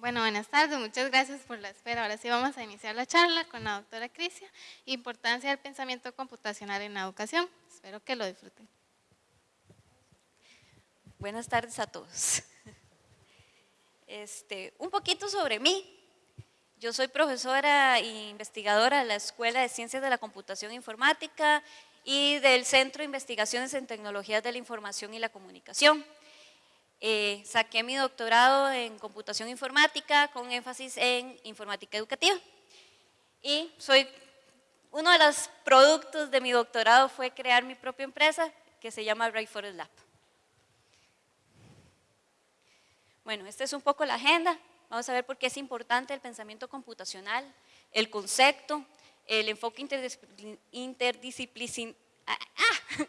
Bueno, buenas tardes, muchas gracias por la espera. Ahora sí vamos a iniciar la charla con la doctora Crisia, Importancia del pensamiento computacional en la educación. Espero que lo disfruten. Buenas tardes a todos. Este, un poquito sobre mí. Yo soy profesora e investigadora de la Escuela de Ciencias de la Computación Informática y del Centro de Investigaciones en Tecnologías de la Información y la Comunicación. Eh, saqué mi doctorado en computación informática con énfasis en informática educativa. Y soy, uno de los productos de mi doctorado fue crear mi propia empresa que se llama Forest Lab. Bueno, esta es un poco la agenda. Vamos a ver por qué es importante el pensamiento computacional, el concepto, el enfoque interdisciplinar, ah, ah,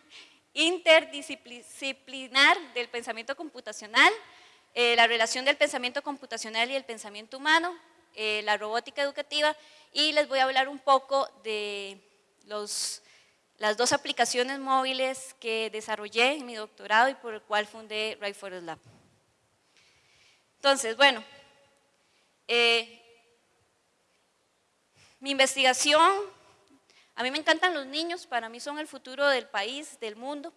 interdisciplinar del pensamiento computacional, eh, la relación del pensamiento computacional y el pensamiento humano, eh, la robótica educativa y les voy a hablar un poco de las dos aplicaciones móviles que desarrollé en mi doctorado y por el cual fundé Right Forest Lab. Entonces, bueno, eh, mi investigación a mí me encantan los niños, para mí son el futuro del país, del mundo.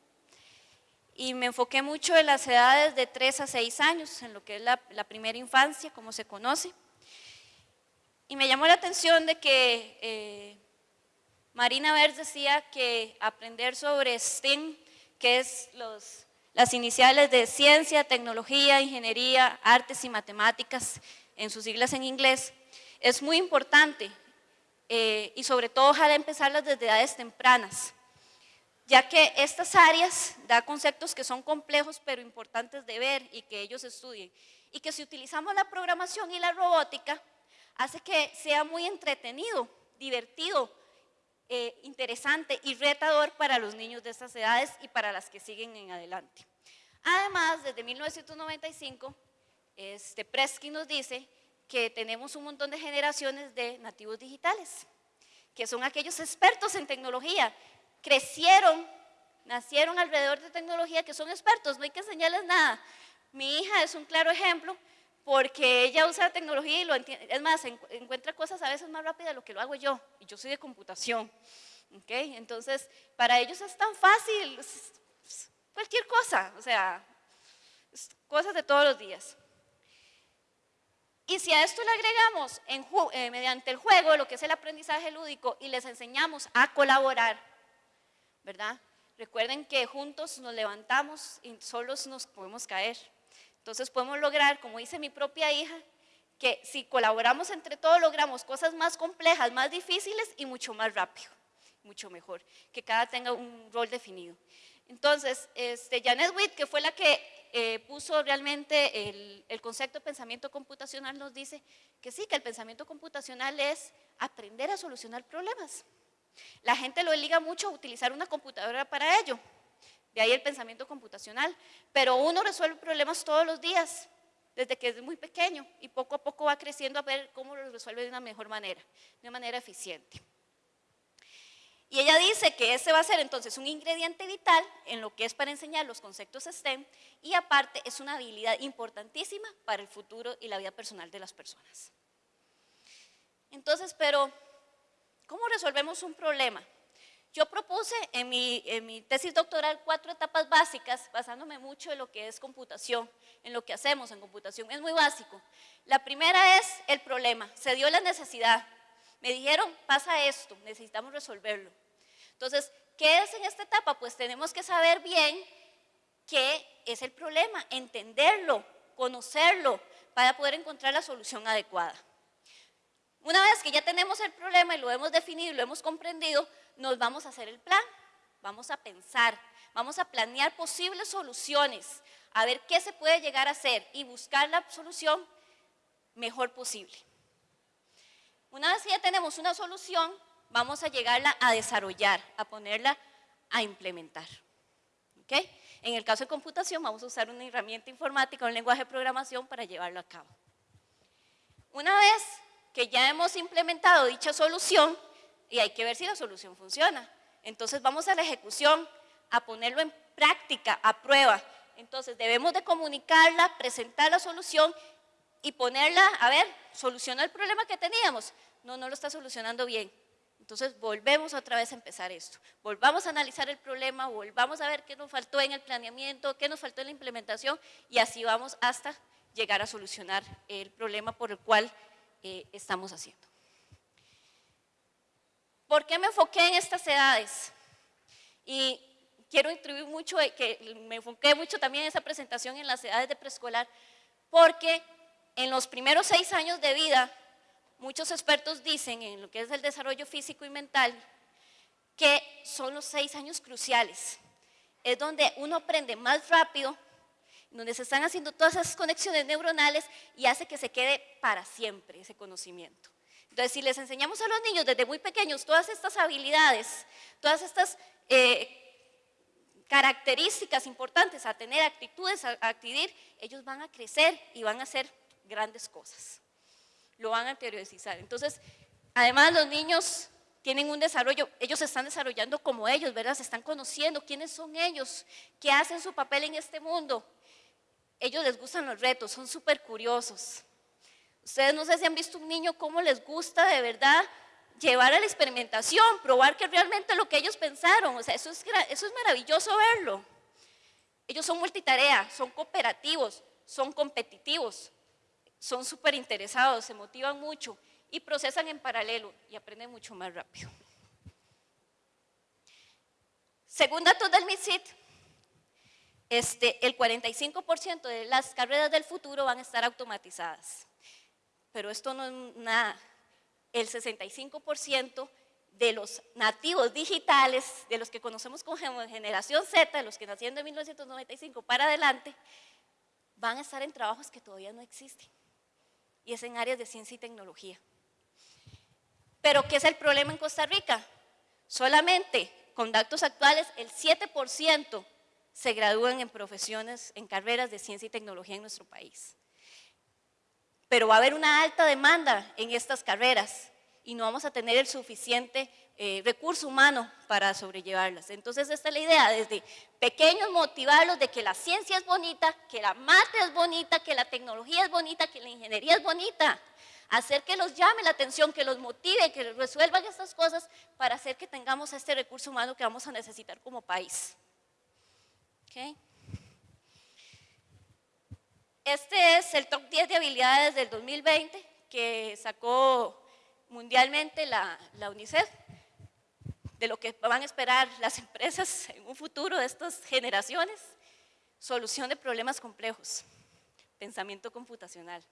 Y me enfoqué mucho en las edades de 3 a 6 años, en lo que es la, primera infancia, como se conoce. Y me llamó la atención de que eh, Marina Vers decía que aprender sobre STEM, que es las iniciales de ciencia, tecnología, ingeniería, artes y matemáticas, en sus siglas en inglés, es muy importante eh, y sobre todo ojalá empezarlas desde edades tempranas, ya que estas áreas da conceptos que son complejos pero importantes de ver y que ellos estudien. Y que si utilizamos la programación y la robótica, hace que sea muy entretenido, divertido, eh, interesante y retador para los niños de estas edades y para las que siguen en adelante. Además, desde 1995, este Presky nos dice que tenemos un montón de generaciones de nativos digitales, que son aquellos expertos en tecnología, crecieron, nacieron alrededor de tecnología, que son expertos, no hay que enseñarles nada. Mi hija es un claro ejemplo porque ella usa la tecnología y lo entiende, es más, encuentra cosas a veces más rápidas de lo que lo hago yo, y yo soy de computación. ¿okay? Entonces, para ellos es tan fácil, cualquier cosa, o sea, cosas de todos los días. Y si a esto le agregamos eh, mediante el juego, lo que es el aprendizaje lúdico, y les enseñamos a colaborar, ¿verdad? Recuerden que juntos nos levantamos y solos nos podemos caer. Entonces podemos lograr, como dice mi propia hija, que si colaboramos entre todos logramos cosas más complejas, más difíciles y mucho más rápido, mucho mejor, que cada tenga un rol definido. Entonces, este, Janet Witt, que fue la que eh, puso realmente el, concepto de pensamiento computacional, nos dice que sí, que el pensamiento computacional es aprender a solucionar problemas. La gente lo liga mucho a utilizar una computadora para ello, de ahí el pensamiento computacional, pero uno resuelve problemas todos los días, desde que es muy pequeño y poco a poco va creciendo a ver cómo lo resuelve de una mejor manera, de una manera eficiente. Y ella dice que ese va a ser entonces un ingrediente vital en lo que es para enseñar los conceptos STEM y aparte es una habilidad importantísima para el futuro y la vida personal de las personas. Entonces, pero, ¿cómo resolvemos un problema? Yo propuse en mi, en mi, tesis doctoral cuatro etapas básicas, basándome mucho en lo que es computación, en lo que hacemos en computación. Es muy básico. La primera es el problema, se dio la necesidad. Me dijeron, pasa esto, necesitamos resolverlo. Entonces, ¿qué es en esta etapa? Pues tenemos que saber bien qué es el problema, entenderlo, conocerlo, para poder encontrar la solución adecuada. Una vez que ya tenemos el problema y lo hemos definido y lo hemos comprendido, nos vamos a hacer el plan, vamos a pensar, vamos a planear posibles soluciones, a ver qué se puede llegar a hacer y buscar la solución mejor posible. Una vez que ya tenemos una solución, vamos a llegarla a desarrollar, a ponerla a implementar. ¿Okay? En el caso de computación vamos a usar una herramienta informática, un lenguaje de programación para llevarlo a cabo. Una vez que ya hemos implementado dicha solución, y hay que ver si la solución funciona, entonces vamos a la ejecución, a ponerlo en práctica, a prueba. Entonces debemos de comunicarla, presentar la solución y ponerla, a ver, soluciona el problema que teníamos. No, no lo está solucionando bien. Entonces volvemos otra vez a empezar esto. Volvamos a analizar el problema, volvamos a ver qué nos faltó en el planeamiento, qué nos faltó en la implementación y así vamos hasta llegar a solucionar el problema por el cual eh, estamos haciendo. ¿Por qué me enfoqué en estas edades? Y quiero introducir mucho, eh, que me enfoqué mucho también en esa presentación en las edades de preescolar, porque en los primeros seis años de vida, muchos expertos dicen en lo que es el desarrollo físico y mental, que son los seis años cruciales. Es donde uno aprende más rápido, donde se están haciendo todas esas conexiones neuronales y hace que se quede para siempre ese conocimiento. Entonces, si les enseñamos a los niños desde muy pequeños todas estas habilidades, todas estas eh, características importantes a tener, actitudes a, adquirir, ellos van a crecer y van a hacer grandes cosas. Lo van a interiorizar. Entonces, además los niños tienen un desarrollo, ellos se están desarrollando como ellos, ¿verdad? Se están conociendo quiénes son ellos, qué hacen su papel en este mundo. Ellos les gustan los retos, son súper curiosos. Ustedes no sé si han visto un niño cómo les gusta de verdad llevar a la experimentación, probar que realmente lo que ellos pensaron, o sea, eso es, eso es maravilloso verlo. Ellos son multitarea, son cooperativos, son competitivos, son súper interesados, se motivan mucho y procesan en paralelo y aprenden mucho más rápido. Según datos del MISIT, este, el 45% de las carreras del futuro van a estar automatizadas pero esto no es nada. El 65% de los nativos digitales, de los que conocemos como generación Z, de los que nacieron de 1995 para adelante, van a estar en trabajos que todavía no existen. Y es en áreas de ciencia y tecnología. Pero ¿qué es el problema en Costa Rica? Solamente con datos actuales el 7% se gradúan en profesiones, en carreras de ciencia y tecnología en nuestro país pero va a haber una alta demanda en estas carreras y no vamos a tener el suficiente eh, recurso humano para sobrellevarlas. Entonces esta es la idea, desde pequeños motivarlos de que la ciencia es bonita, que la mate es bonita, que la tecnología es bonita, que la ingeniería es bonita. Hacer que los llame la atención, que los motive, que resuelvan estas cosas para hacer que tengamos este recurso humano que vamos a necesitar como país. ¿Okay? Este es el top 10 de habilidades del 2020 que sacó mundialmente la, UNICEF, de lo que van a esperar las empresas en un futuro de estas generaciones. Solución de problemas complejos, pensamiento computacional,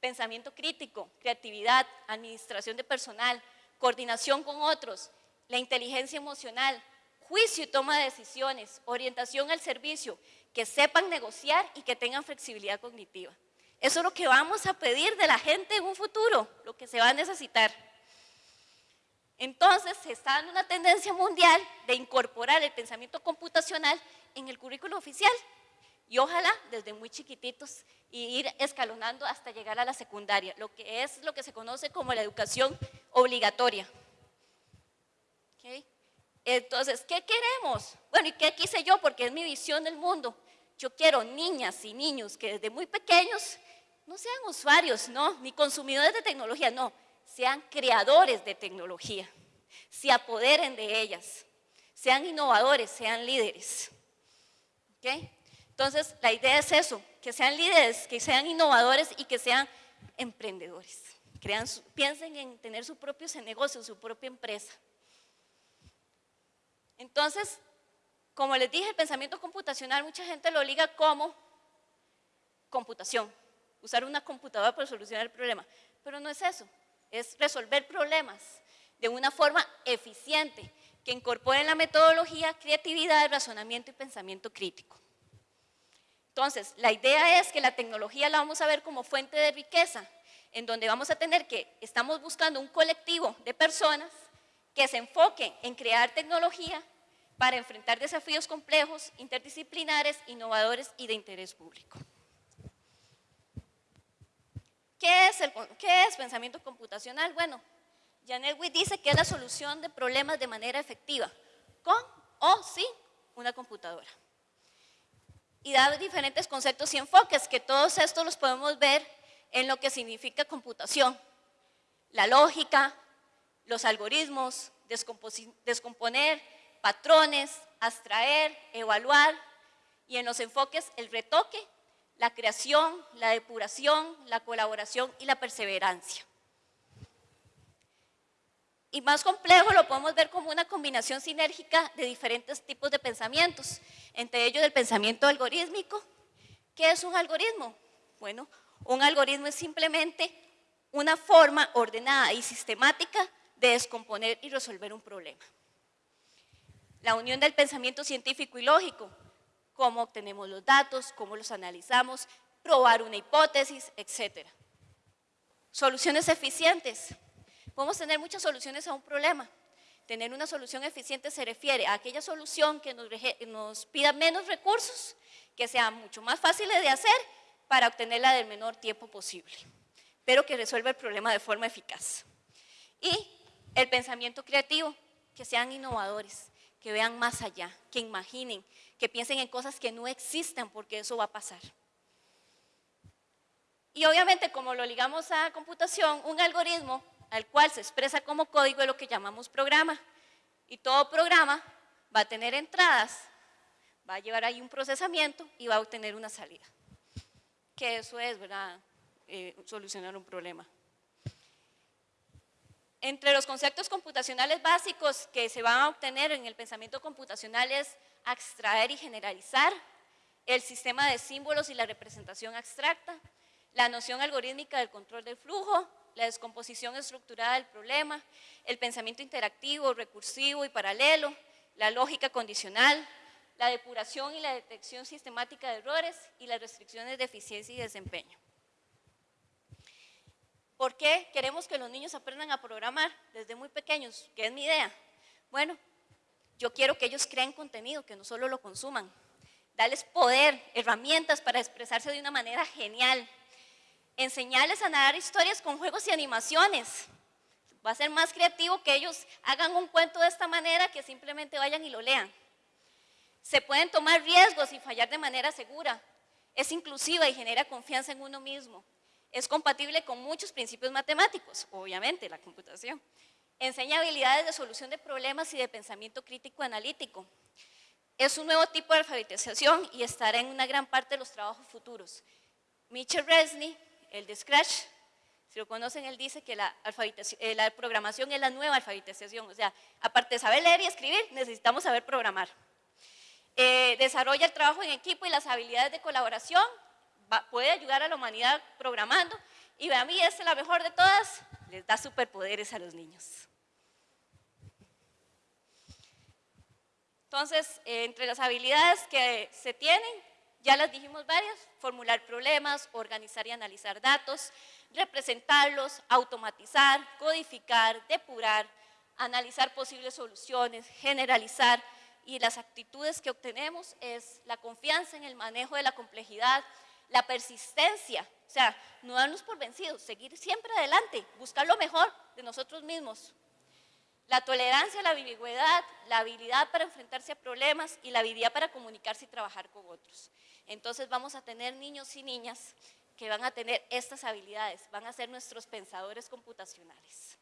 pensamiento crítico, creatividad, administración de personal, coordinación con otros, la inteligencia emocional, juicio y toma de decisiones, orientación al servicio, que sepan negociar y que tengan flexibilidad cognitiva. Eso es lo que vamos a pedir de la gente en un futuro, lo que se va a necesitar. Entonces, se está dando una tendencia mundial de incorporar el pensamiento computacional en el currículo oficial y ojalá desde muy chiquititos y ir escalonando hasta llegar a la secundaria, lo que es lo que se conoce como la educación obligatoria. Entonces, ¿qué queremos? Bueno, ¿y qué quise yo? Porque es mi visión del mundo. Yo quiero niñas y niños que desde muy pequeños no sean usuarios, no, ni consumidores de tecnología, no, sean creadores de tecnología, se apoderen de ellas, sean innovadores, sean líderes. ¿Okay? Entonces, la idea es eso, que sean líderes, que sean innovadores y que sean emprendedores. Piensen en tener su propio negocio, su propia empresa. Entonces, como les dije, el pensamiento computacional mucha gente lo liga como computación, usar una computadora para solucionar el problema. Pero no es eso, es resolver problemas de una forma eficiente, que incorpore la metodología, creatividad, razonamiento y pensamiento crítico. Entonces, la idea es que la tecnología la vamos a ver como fuente de riqueza, en donde vamos a tener que, estamos buscando un colectivo de personas que se enfoquen en crear tecnología para enfrentar desafíos complejos, interdisciplinares, innovadores y de interés público. ¿Qué es, el, qué es pensamiento computacional? Bueno, Janet Witt dice que es la solución de problemas de manera efectiva, con o sin una computadora. Y da diferentes conceptos y enfoques, que todos estos los podemos ver en lo que significa computación, la lógica, los algoritmos, descomponer patrones, abstraer, evaluar, y en los enfoques el retoque, la creación, la depuración, la colaboración y la perseverancia. Y más complejo lo podemos ver como una combinación sinérgica de diferentes tipos de pensamientos, entre ellos el pensamiento algorítmico. ¿Qué es un algoritmo? Bueno, un algoritmo es simplemente una forma ordenada y sistemática de descomponer y resolver un problema. La unión del pensamiento científico y lógico, cómo obtenemos los datos, cómo los analizamos, probar una hipótesis, etc. Soluciones eficientes. Podemos tener muchas soluciones a un problema. Tener una solución eficiente se refiere a aquella solución que nos, nos pida menos recursos, que sea mucho más fácil de hacer para obtenerla del menor tiempo posible, pero que resuelva el problema de forma eficaz. Y el pensamiento creativo, que sean innovadores, que vean más allá, que imaginen, que piensen en cosas que no existen porque eso va a pasar. Y obviamente como lo ligamos a computación, un algoritmo al cual se expresa como código es lo que llamamos programa. Y todo programa va a tener entradas, va a llevar ahí un procesamiento y va a obtener una salida. Que eso es, ¿verdad? Eh, solucionar un problema. Entre los conceptos computacionales básicos que se van a obtener en el pensamiento computacional es abstraer y generalizar, el sistema de símbolos y la representación abstracta, la noción algorítmica del control del flujo, la descomposición estructurada del problema, el pensamiento interactivo, recursivo y paralelo, la lógica condicional, la depuración y la detección sistemática de errores y las restricciones de eficiencia y desempeño. ¿Por qué queremos que los niños aprendan a programar desde muy pequeños? ¿Qué es mi idea? Bueno, yo quiero que ellos creen contenido, que no solo lo consuman. Darles poder, herramientas para expresarse de una manera genial. Enseñarles a narrar historias con juegos y animaciones. Va a ser más creativo que ellos hagan un cuento de esta manera que simplemente vayan y lo lean. Se pueden tomar riesgos y fallar de manera segura. Es inclusiva y genera confianza en uno mismo. Es compatible con muchos principios matemáticos, obviamente, la computación. Enseña habilidades de solución de problemas y de pensamiento crítico analítico. Es un nuevo tipo de alfabetización y estará en una gran parte de los trabajos futuros. Mitchell Resney, el de Scratch, si lo conocen, él dice que la, eh, la programación es la nueva alfabetización. O sea, aparte de saber leer y escribir, necesitamos saber programar. Eh, desarrolla el trabajo en equipo y las habilidades de colaboración, puede ayudar a la humanidad programando y a mí es la mejor de todas, les da superpoderes a los niños. Entonces, eh, entre las habilidades que se tienen, ya las dijimos varias, formular problemas, organizar y analizar datos, representarlos, automatizar, codificar, depurar, analizar posibles soluciones, generalizar y las actitudes que obtenemos es la confianza en el manejo de la complejidad, la persistencia, o sea, no darnos por vencidos, seguir siempre adelante, buscar lo mejor de nosotros mismos. La tolerancia, la ambigüedad, la habilidad para enfrentarse a problemas y la habilidad para comunicarse y trabajar con otros. Entonces vamos a tener niños y niñas que van a tener estas habilidades, van a ser nuestros pensadores computacionales.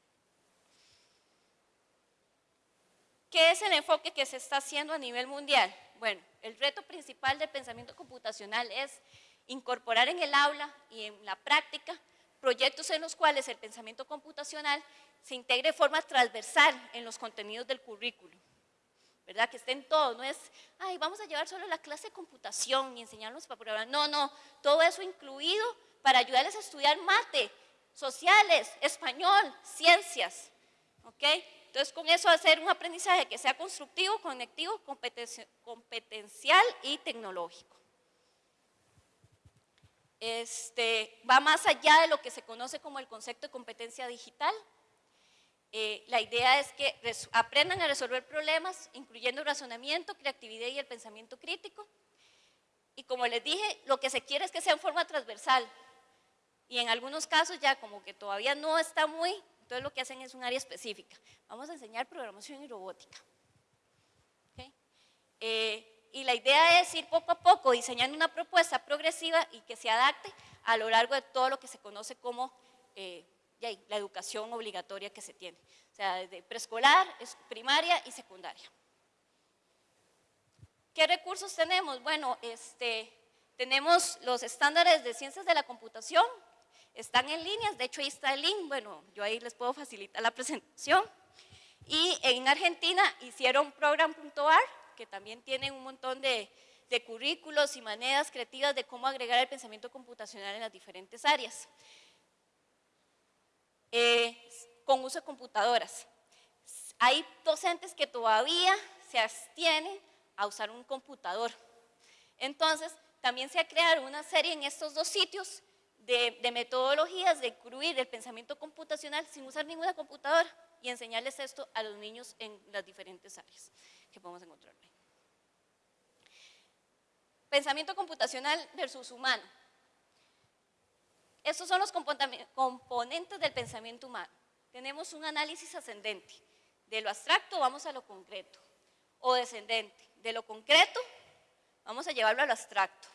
¿Qué es el enfoque que se está haciendo a nivel mundial? Bueno, el reto principal del pensamiento computacional es incorporar en el aula y en la práctica proyectos en los cuales el pensamiento computacional se integre de forma transversal en los contenidos del currículo. ¿Verdad? Que estén todos, no es, ay, vamos a llevar solo la clase de computación y enseñarlos para programar. No, no, todo eso incluido para ayudarles a estudiar mate, sociales, español, ciencias. ¿Ok? Entonces, con eso hacer un aprendizaje que sea constructivo, conectivo, competencial y tecnológico este, va más allá de lo que se conoce como el concepto de competencia digital. Eh, la idea es que aprendan a resolver problemas, incluyendo razonamiento, creatividad y el pensamiento crítico. Y como les dije, lo que se quiere es que sea en forma transversal. Y en algunos casos ya como que todavía no está muy, entonces lo que hacen es un área específica. Vamos a enseñar programación y robótica. Eh, Y la idea es ir poco a poco diseñando una propuesta progresiva y que se adapte a lo largo de todo lo que se conoce como eh, la educación obligatoria que se tiene. O sea, desde preescolar, primaria y secundaria. ¿Qué recursos tenemos? Bueno, este, tenemos los estándares de ciencias de la computación, están en líneas, de hecho ahí está el link, bueno, yo ahí les puedo facilitar la presentación. Y en Argentina hicieron program.ar, que también tienen un montón de, currículos y maneras creativas de cómo agregar el pensamiento computacional en las diferentes áreas. Eh, con uso de computadoras. Hay docentes que todavía se abstienen a usar un computador. Entonces, también se ha creado una serie en estos dos sitios de, de metodologías de incluir el pensamiento computacional sin usar ninguna computadora y enseñarles esto a los niños en las diferentes áreas que podemos encontrar. Pensamiento computacional versus humano. Estos son los componentes del pensamiento humano. Tenemos un análisis ascendente. De lo abstracto vamos a lo concreto. O descendente. De lo concreto vamos a llevarlo a lo abstracto.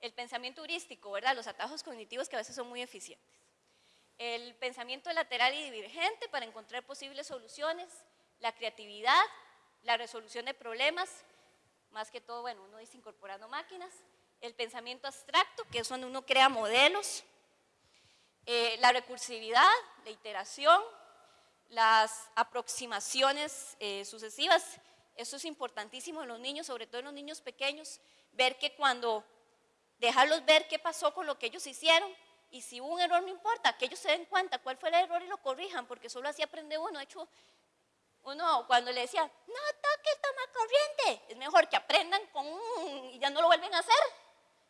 El pensamiento heurístico, ¿verdad? Los atajos cognitivos que a veces son muy eficientes el pensamiento lateral y divergente para encontrar posibles soluciones, la creatividad, la resolución de problemas, más que todo, bueno, uno dice incorporando máquinas, el pensamiento abstracto, que es donde uno crea modelos, eh, la recursividad, la iteración, las aproximaciones eh, sucesivas, eso es importantísimo en los niños, sobre todo en los niños pequeños, ver que cuando, dejarlos ver qué pasó con lo que ellos hicieron, y si hubo un error, no importa, que ellos se den cuenta cuál fue el error y lo corrijan, porque solo así aprende uno. De hecho, uno cuando le decía, no toque el toma corriente, es mejor que aprendan con y ya no lo vuelven a hacer,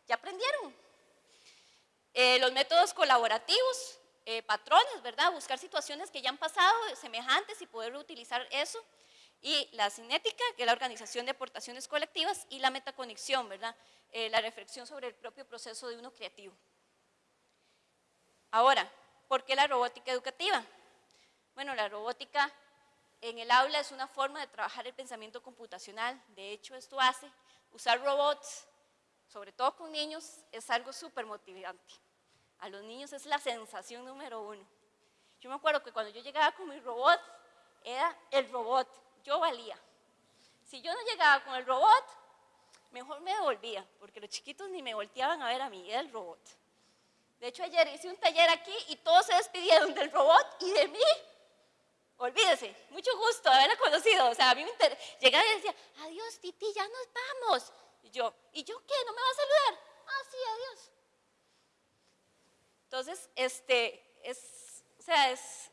ya aprendieron. Eh, los métodos colaborativos, eh, patrones, ¿verdad? Buscar situaciones que ya han pasado semejantes y poder utilizar eso. Y la cinética, que es la organización de aportaciones colectivas, y la metaconexión, ¿verdad? Eh, la reflexión sobre el propio proceso de uno creativo. Ahora, ¿por qué la robótica educativa? Bueno, la robótica en el aula es una forma de trabajar el pensamiento computacional. De hecho, esto hace usar robots, sobre todo con niños, es algo súper motivante. A los niños es la sensación número uno. Yo me acuerdo que cuando yo llegaba con mi robot, era el robot, yo valía. Si yo no llegaba con el robot, mejor me devolvía, porque los chiquitos ni me volteaban a ver a mí, era el robot. De hecho, ayer hice un taller aquí y todos se despidieron del robot y de mí. Olvídese, mucho gusto haberla conocido. O sea, a mí me llegaba y decía, adiós, Titi, ya nos vamos. Y yo, ¿y yo qué? ¿No me va a saludar? Ah, sí, adiós. Entonces, este, es, o sea, es,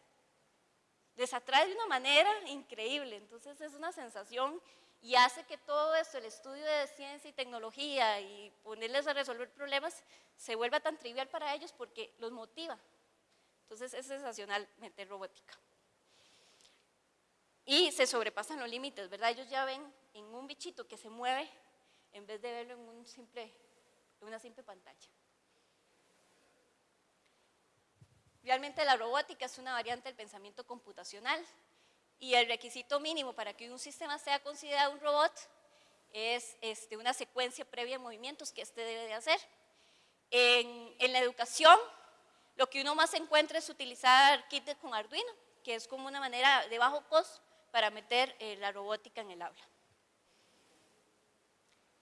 les atrae de una manera increíble. Entonces, es una sensación y hace que todo esto, el estudio de ciencia y tecnología y ponerles a resolver problemas, se vuelva tan trivial para ellos porque los motiva. Entonces es sensacional meter robótica. Y se sobrepasan los límites, ¿verdad? Ellos ya ven en un bichito que se mueve en vez de verlo en, un simple, en una simple pantalla. Realmente la robótica es una variante del pensamiento computacional y el requisito mínimo para que un sistema sea considerado un robot es este, una secuencia previa de movimientos que éste debe de hacer. En, la educación, lo que uno más encuentra es utilizar kits con Arduino, que es como una manera de bajo costo para meter eh, la robótica en el aula.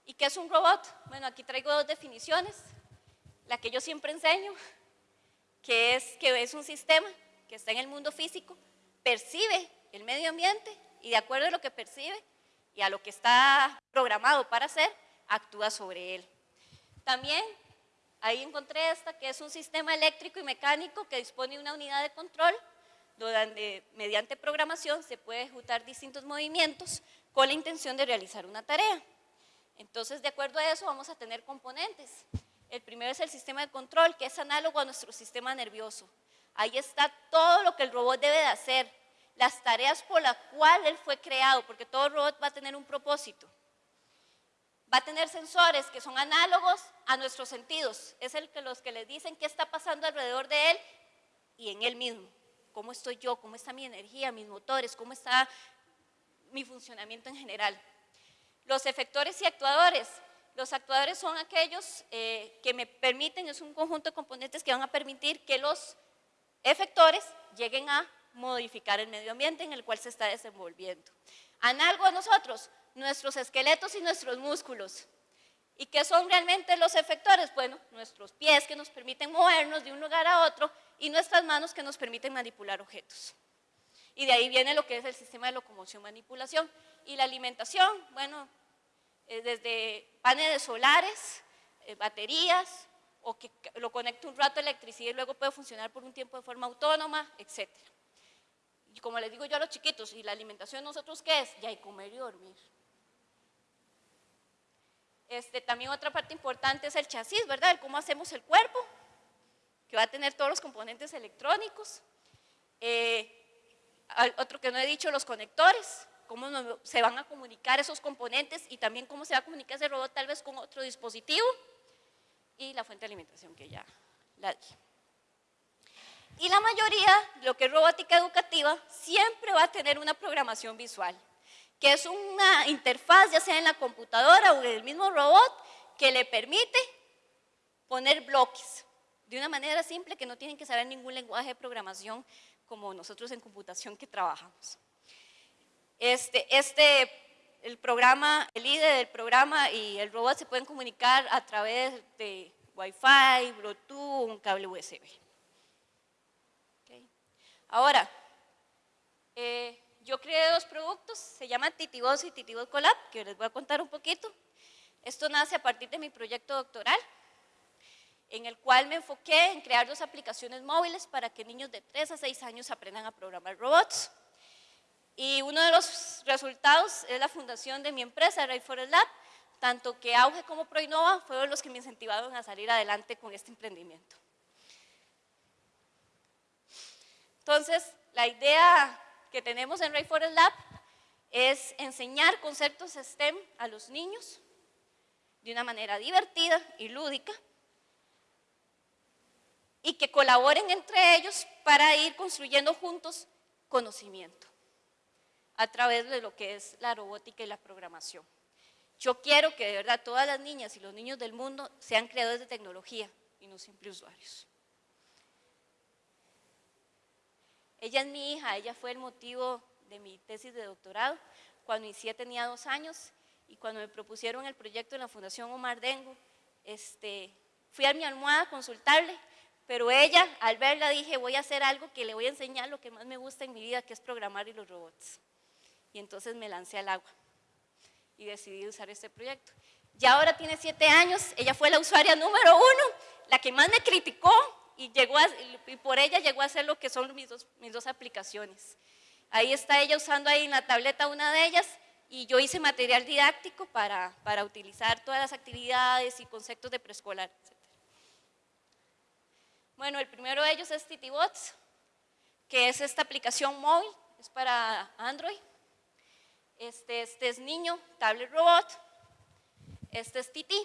¿Y qué es un robot? Bueno, aquí traigo dos definiciones. La que yo siempre enseño, que es que es un sistema que está en el mundo físico, percibe el medio ambiente y de acuerdo a lo que percibe y a lo que está programado para hacer, actúa sobre él. También ahí encontré esta que es un sistema eléctrico y mecánico que dispone de una unidad de control donde mediante programación se puede ejecutar distintos movimientos con la intención de realizar una tarea. Entonces, de acuerdo a eso, vamos a tener componentes. El primero es el sistema de control, que es análogo a nuestro sistema nervioso. Ahí está todo lo que el robot debe de hacer, las tareas por las cuales él fue creado, porque todo robot va a tener un propósito. Va a tener sensores que son análogos a nuestros sentidos. Es el que los que le dicen qué está pasando alrededor de él y en él mismo. ¿Cómo estoy yo? ¿Cómo está mi energía, mis motores? ¿Cómo está mi funcionamiento en general? Los efectores y actuadores. Los actuadores son aquellos eh, que me permiten, es un conjunto de componentes que van a permitir que los efectores lleguen a modificar el medio ambiente en el cual se está desenvolviendo. Análogo a nosotros, nuestros esqueletos y nuestros músculos. ¿Y qué son realmente los efectores? Bueno, nuestros pies que nos permiten movernos de un lugar a otro y nuestras manos que nos permiten manipular objetos. Y de ahí viene lo que es el sistema de locomoción-manipulación. Y la alimentación, bueno, eh, desde paneles solares, eh, baterías, o que lo conecte un rato a electricidad y luego puede funcionar por un tiempo de forma autónoma, etc. Y como les digo yo a los chiquitos, ¿y la alimentación nosotros qué es? Ya hay comer y dormir. Este, también otra parte importante es el chasis, ¿verdad? El cómo hacemos el cuerpo, que va a tener todos los componentes electrónicos. Eh, otro que no he dicho, los conectores, cómo se van a comunicar esos componentes y también cómo se va a comunicar ese robot tal vez con otro dispositivo y la fuente de alimentación que ya la di. Y la mayoría, lo que es robótica educativa, siempre va a tener una programación visual, que es una interfaz, ya sea en la computadora o en el mismo robot, que le permite poner bloques de una manera simple que no tienen que saber ningún lenguaje de programación como nosotros en computación que trabajamos. Este, este el programa, el líder del programa y el robot se pueden comunicar a través de Wi-Fi, Bluetooth, un cable USB. Ahora, eh, yo creé dos productos, se llaman Titibos y Titibos Collab, que les voy a contar un poquito. Esto nace a partir de mi proyecto doctoral, en el cual me enfoqué en crear dos aplicaciones móviles para que niños de 3 a 6 años aprendan a programar robots. Y uno de los resultados es la fundación de mi empresa, Forest Lab, tanto que Auge como Proinova fueron los que me incentivaron a salir adelante con este emprendimiento. Entonces, la idea que tenemos en Forest Lab es enseñar conceptos STEM a los niños de una manera divertida y lúdica y que colaboren entre ellos para ir construyendo juntos conocimiento a través de lo que es la robótica y la programación. Yo quiero que de verdad todas las niñas y los niños del mundo sean creadores de tecnología y no simples usuarios. Ella es mi hija, ella fue el motivo de mi tesis de doctorado. Cuando inicié tenía dos años y cuando me propusieron el proyecto en la Fundación Omar Dengo, este, fui a mi almohada a consultarle, pero ella, al verla, dije, voy a hacer algo que le voy a enseñar lo que más me gusta en mi vida, que es programar y los robots y entonces me lancé al agua y decidí usar este proyecto. Ya ahora tiene siete años, ella fue la usuaria número uno, la que más me criticó y, por ella llegó a hacer lo que son mis dos, mis dos aplicaciones. Ahí está ella usando ahí en la tableta una de ellas y yo hice material didáctico para, para utilizar todas las actividades y conceptos de preescolar, etc. Bueno, el primero de ellos es TitiBots, que es esta aplicación móvil, es para Android. Este, este es niño, tablet robot. Este es Titi.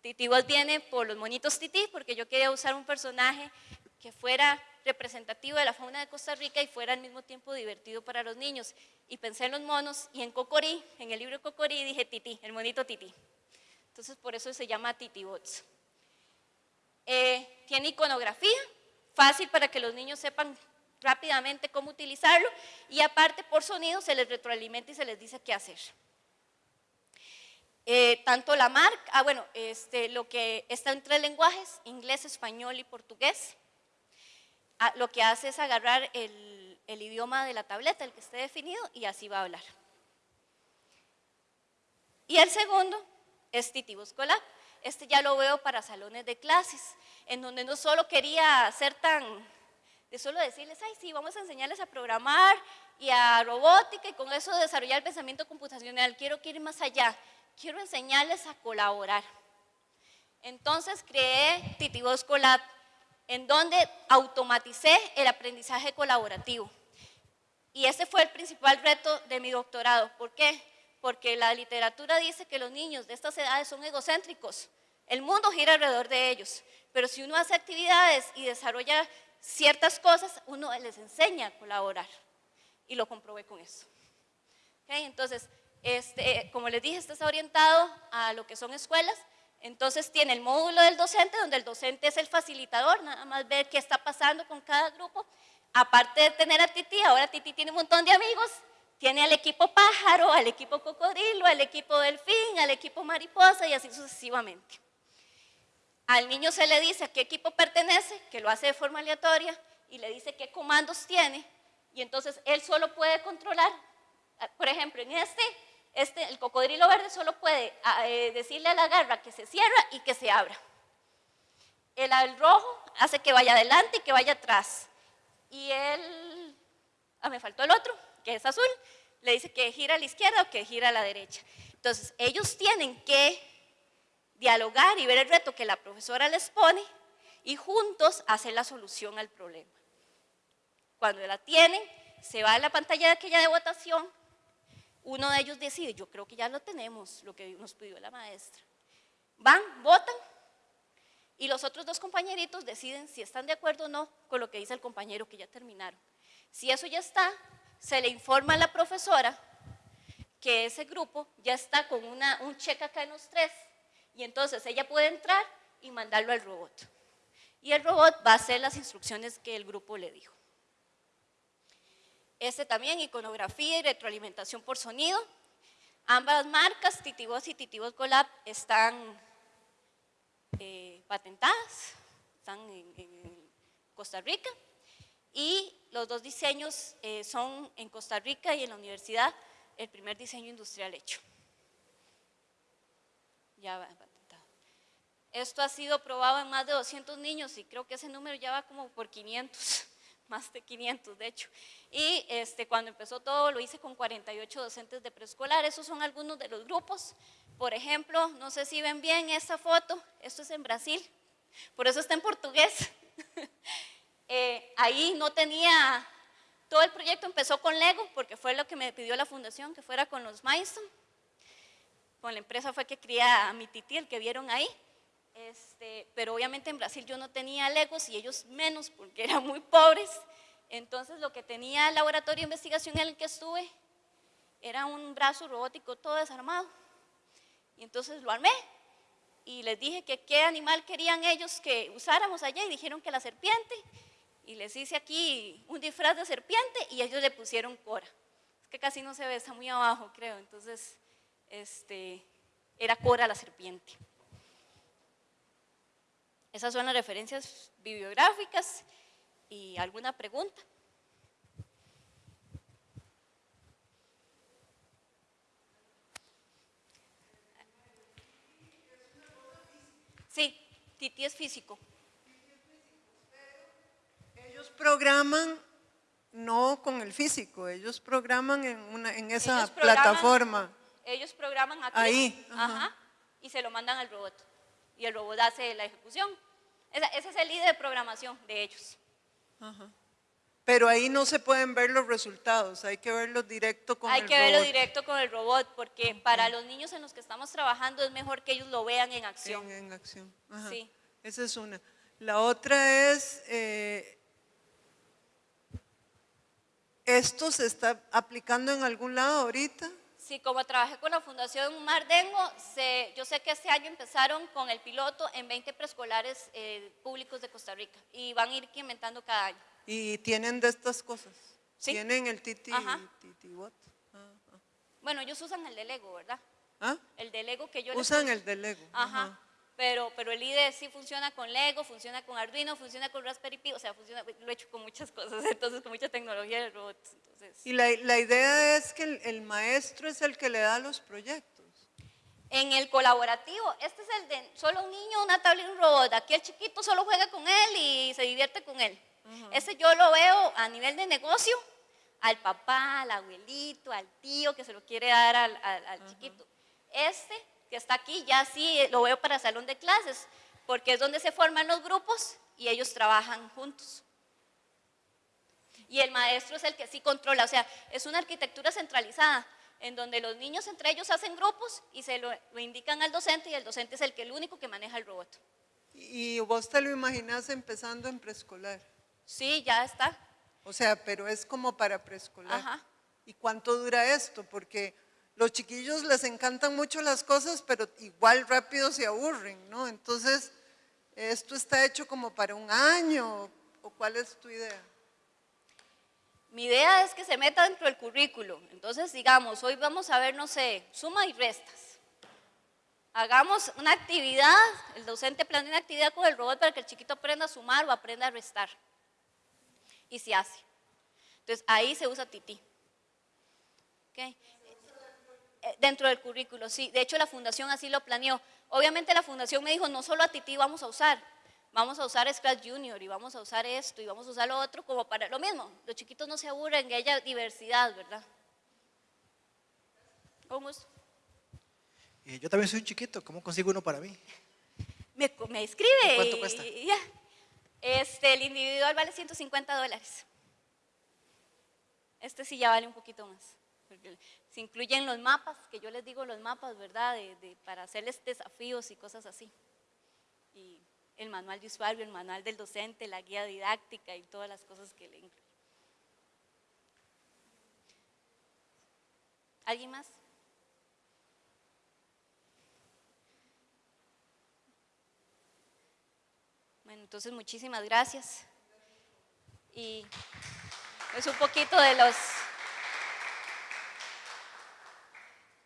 Titi vos viene por los monitos Titi porque yo quería usar un personaje que fuera representativo de la fauna de Costa Rica y fuera al mismo tiempo divertido para los niños. Y pensé en los monos y en Cocorí, en el libro Cocorí dije Titi, el monito Titi. Entonces por eso se llama Titi Bots. Eh, tiene iconografía, fácil para que los niños sepan rápidamente cómo utilizarlo y aparte por sonido se les retroalimenta y se les dice qué hacer. Eh, tanto la marca, ah bueno, este, lo que está en tres lenguajes, inglés, español y portugués, ah, lo que hace es agarrar el, el idioma de la tableta, el que esté definido, y así va a hablar. Y el segundo es Titivo Escolar. Este ya lo veo para salones de clases, en donde no solo quería ser tan de solo decirles, ay, sí, vamos a enseñarles a programar y a robótica y con eso desarrollar el pensamiento computacional. Quiero ir más allá, quiero enseñarles a colaborar. Entonces creé Titibos Colab, en donde automaticé el aprendizaje colaborativo. Y ese fue el principal reto de mi doctorado. ¿Por qué? Porque la literatura dice que los niños de estas edades son egocéntricos. El mundo gira alrededor de ellos. Pero si uno hace actividades y desarrolla ciertas cosas, uno les enseña a colaborar. Y lo comprobé con eso. Entonces, este, como les dije, este está orientado a lo que son escuelas, entonces tiene el módulo del docente, donde el docente es el facilitador, nada más ver qué está pasando con cada grupo. Aparte de tener a Titi, ahora Titi tiene un montón de amigos, tiene al equipo pájaro, al equipo cocodrilo, al equipo delfín, al equipo mariposa y así sucesivamente. Al niño se le dice a qué equipo pertenece, que lo hace de forma aleatoria, y le dice qué comandos tiene, y entonces él solo puede controlar, por ejemplo, en este este, el cocodrilo verde solo puede ah, eh, decirle a la garra que se cierra y que se abra. El, rojo hace que vaya adelante y que vaya atrás. Y el, ah, me faltó el otro, que es azul, le dice que gira a la izquierda o que gira a la derecha. Entonces, ellos tienen que dialogar y ver el reto que la profesora les pone y juntos hacer la solución al problema. Cuando la tienen, se va a la pantalla de aquella de votación uno de ellos decide, yo creo que ya lo tenemos, lo que nos pidió la maestra. Van, votan, y los otros dos compañeritos deciden si están de acuerdo o no con lo que dice el compañero que ya terminaron. Si eso ya está, se le informa a la profesora que ese grupo ya está con una, un check acá en los tres, y entonces ella puede entrar y mandarlo al robot. Y el robot va a hacer las instrucciones que el grupo le dijo. Este también, iconografía y retroalimentación por sonido. Ambas marcas, Titibos y Titibos Colab, están eh, patentadas, están en, Costa Rica. Y los dos diseños eh, son en Costa Rica y en la universidad el primer diseño industrial hecho. Ya va patentado. Esto ha sido probado en más de 200 niños y creo que ese número ya va como por 500 más de 500 de hecho. Y este, cuando empezó todo lo hice con 48 docentes de preescolar, esos son algunos de los grupos. Por ejemplo, no sé si ven bien esta foto, esto es en Brasil, por eso está en portugués. Eh, ahí no tenía, todo el proyecto empezó con Lego, porque fue lo que me pidió la fundación, que fuera con los Milestone. Con la empresa fue que cría a mi titi, el que vieron ahí. Este, pero obviamente en Brasil yo no tenía legos y ellos menos porque eran muy pobres. Entonces lo que tenía el laboratorio de investigación en el que estuve era un brazo robótico todo desarmado. Y entonces lo armé y les dije que qué animal querían ellos que usáramos allá y dijeron que la serpiente. Y les hice aquí un disfraz de serpiente y ellos le pusieron cora. Es que casi no se ve, está muy abajo creo. Entonces este, era cora la serpiente. Esas son las referencias bibliográficas y alguna pregunta. Sí, Titi es físico. Ellos programan no con el físico, ellos programan en, una, en esa plataforma. Ellos programan aquí. Ahí. Ajá, y se lo mandan al robot y el robot hace la ejecución. Ese es el líder de programación de ellos. Pero ahí no se pueden ver los resultados, hay que verlos directo con hay el robot. Hay que verlo directo con el robot, porque para los niños en los que estamos trabajando es mejor que ellos lo vean en acción. En, acción. Sí. Esa es una. La otra es, eh, ¿esto se está aplicando en algún lado ahorita? Sí, como trabajé con la Fundación Mardengo, yo sé que este año empezaron con el piloto en 20 preescolares eh, públicos de Costa Rica y van a ir incrementando cada año. ¿Y tienen de estas cosas? ¿Sí? ¿Tienen el Titi, titi what? Ah, ah. Bueno, ellos usan el de Lego, ¿verdad? ¿Ah? El de Lego que yo Usan el de Lego. Ajá. Pero, pero el IDE sí funciona con Lego, funciona con Arduino, funciona con Raspberry Pi, o sea, funciona, lo he hecho con muchas cosas, entonces con mucha tecnología de robots. Entonces. Y la, la idea es que el, maestro es el que le da los proyectos. En el colaborativo, este es el de solo un niño, una tablet y un robot. Aquí el chiquito solo juega con él y se divierte con él. Ese yo lo veo a nivel de negocio, al papá, al abuelito, al tío que se lo quiere dar al, al, chiquito. Este que está aquí, ya sí lo veo para salón de clases, porque es donde se forman los grupos y ellos trabajan juntos. Y el maestro es el que sí controla, o sea, es una arquitectura centralizada, en donde los niños entre ellos hacen grupos y se lo, indican al docente y el docente es el que el único que maneja el robot. ¿Y vos te lo imaginas empezando en preescolar? Sí, ya está. O sea, pero es como para preescolar. Ajá. ¿Y cuánto dura esto? Porque los chiquillos les encantan mucho las cosas, pero igual rápido se aburren, ¿no? Entonces, ¿esto está hecho como para un año o cuál es tu idea? Mi idea es que se meta dentro del currículo. Entonces, digamos, hoy vamos a ver, no sé, suma y restas. Hagamos una actividad, el docente planea una actividad con el robot para que el chiquito aprenda a sumar o aprenda a restar. Y se hace. Entonces, ahí se usa Titi. ¿Okay? Eh, dentro del currículo, sí. De hecho, la fundación así lo planeó. Obviamente la fundación me dijo, no solo a Titi vamos a usar, vamos a usar Scratch Junior y vamos a usar esto y vamos a usar lo otro como para lo mismo. Los chiquitos no se aburren, que haya diversidad, ¿verdad? ¿Cómo es? Eh, yo también soy un chiquito, ¿cómo consigo uno para mí? Me, me escribe. ¿Cuánto cuesta? Este, el individual vale 150 dólares. Este sí ya vale un poquito más. Se incluyen los mapas, que yo les digo los mapas, ¿verdad? De, para hacerles desafíos y cosas así. Y el manual de usuario, el manual del docente, la guía didáctica y todas las cosas que le incluyen. ¿Alguien más? Bueno, entonces muchísimas gracias. Y es un poquito de los...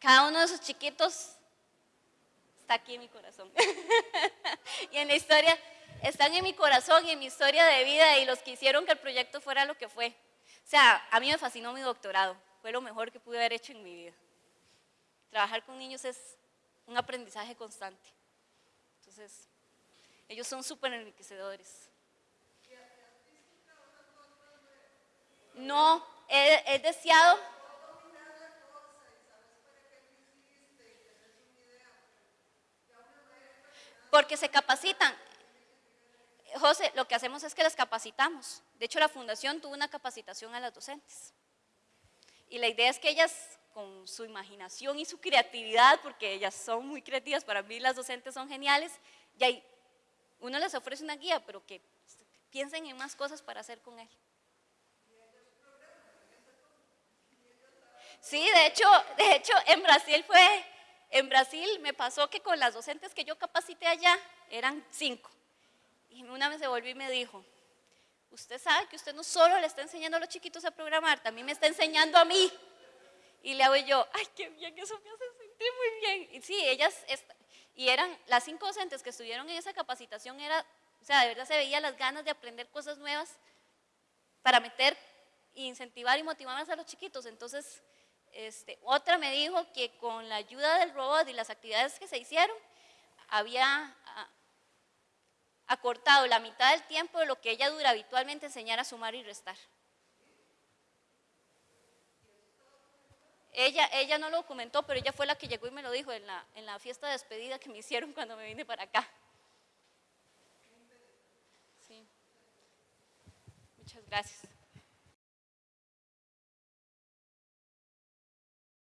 Cada uno de esos chiquitos está aquí en mi corazón. y en la historia, están en mi corazón y en mi historia de vida y los que hicieron que el proyecto fuera lo que fue. O sea, a mí me fascinó mi doctorado, fue lo mejor que pude haber hecho en mi vida. Trabajar con niños es un aprendizaje constante. Entonces, ellos son súper enriquecedores. No, he, he deseado porque se capacitan. José, lo que hacemos es que las capacitamos. De hecho, la fundación tuvo una capacitación a las docentes. Y la idea es que ellas, con su imaginación y su creatividad, porque ellas son muy creativas, para mí las docentes son geniales, y ahí uno les ofrece una guía, pero que piensen en más cosas para hacer con él. Sí, de hecho, de hecho en Brasil fue en Brasil me pasó que con las docentes que yo capacité allá, eran cinco. Y una vez se volvió y me dijo, usted sabe que usted no solo le está enseñando a los chiquitos a programar, también me está enseñando a mí. Y le hago yo, ay, qué bien, eso me hace sentir muy bien. Y sí, ellas, y eran las cinco docentes que estuvieron en esa capacitación, era, o sea, de verdad se veía las ganas de aprender cosas nuevas para meter, incentivar y motivar más a los chiquitos. Entonces, este, otra me dijo que con la ayuda del robot y las actividades que se hicieron, había ah, acortado la mitad del tiempo de lo que ella dura habitualmente enseñar a sumar y restar. Ella, ella no lo documentó, pero ella fue la que llegó y me lo dijo en la, en la fiesta de despedida que me hicieron cuando me vine para acá. Muchas gracias.